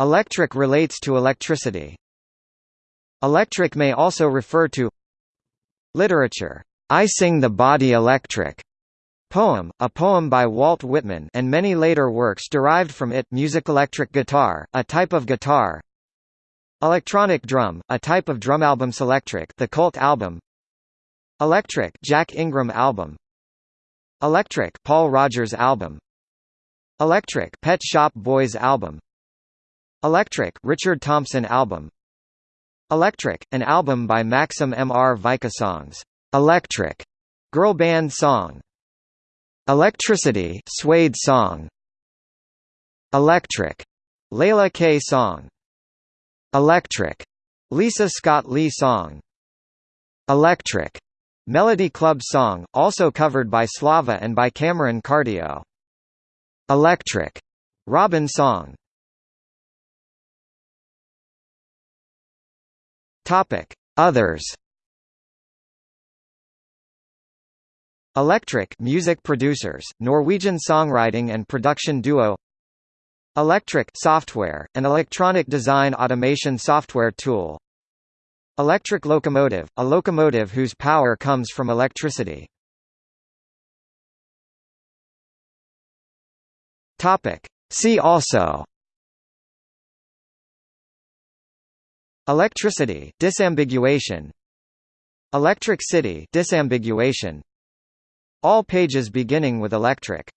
Electric relates to electricity. Electric may also refer to Literature. I Sing the Body Electric. Poem, a poem by Walt Whitman and many later works derived from it music electric guitar, a type of guitar Electronic drum, a type of drum album electric the Cult album Electric Jack Ingram album Electric Paul Rodgers album Electric Pet Shop Boys album Electric Richard Thompson album Electric, an album by Maksim Mrvica songs. Electric, girl band song. Electricity, Suede song. Electric, Leila K song. Electric, Lisa Scott Lee song. Electric, Melody Club song, also covered by Slava and by Cameron Cartio. Electric, Robyn song. Topic: Others. Electric music producers, Norwegian songwriting and production duo. Electric software, an electronic design automation software tool. Electric locomotive, a locomotive whose power comes from electricity. Topic: See also Electricity disambiguation. Electric city disambiguation. All pages beginning with electric